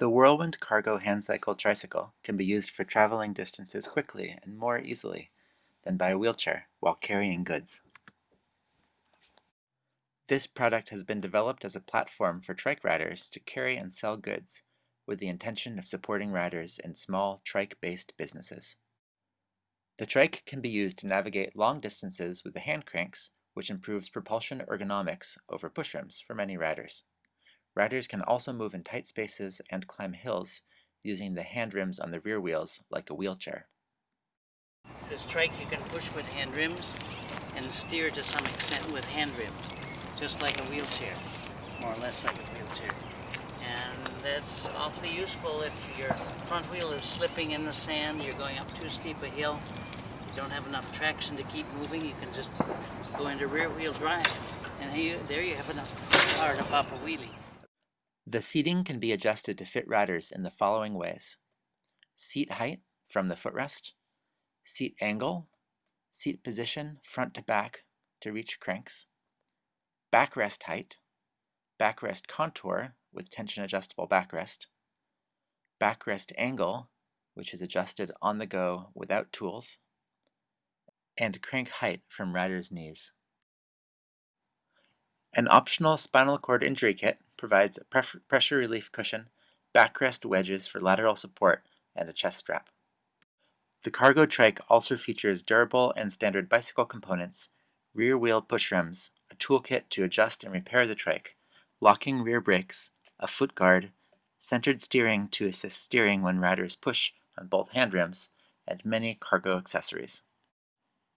The Whirlwind Cargo Handcycle Tricycle can be used for traveling distances quickly and more easily than by a wheelchair while carrying goods. This product has been developed as a platform for trike riders to carry and sell goods with the intention of supporting riders in small trike-based businesses. The trike can be used to navigate long distances with the hand cranks, which improves propulsion ergonomics over pushrims for many riders. Riders can also move in tight spaces and climb hills using the hand rims on the rear wheels like a wheelchair. This trike you can push with hand rims and steer to some extent with hand rims, just like a wheelchair, more or less like a wheelchair. And that's awfully useful if your front wheel is slipping in the sand, you're going up too steep a hill, you don't have enough traction to keep moving, you can just go into rear wheel drive. And you, there you have enough power to pop a wheelie. The seating can be adjusted to fit riders in the following ways. Seat height from the footrest, seat angle, seat position front to back to reach cranks, backrest height, backrest contour with tension adjustable backrest, backrest angle, which is adjusted on the go without tools, and crank height from rider's knees. An optional spinal cord injury kit provides a pressure relief cushion, backrest wedges for lateral support, and a chest strap. The cargo trike also features durable and standard bicycle components, rear wheel push rims, a toolkit to adjust and repair the trike, locking rear brakes, a foot guard, centered steering to assist steering when riders push on both hand rims, and many cargo accessories.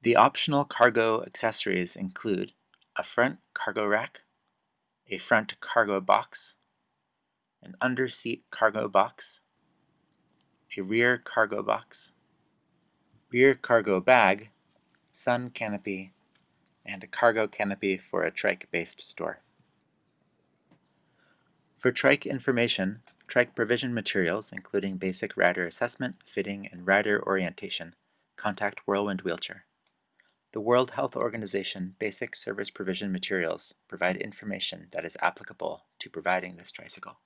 The optional cargo accessories include a front cargo rack, a front cargo box, an under-seat cargo box, a rear cargo box, rear cargo bag, sun canopy, and a cargo canopy for a trike-based store. For trike information, trike provision materials including basic rider assessment, fitting, and rider orientation, contact Whirlwind Wheelchair. The World Health Organization Basic Service Provision Materials provide information that is applicable to providing this tricycle.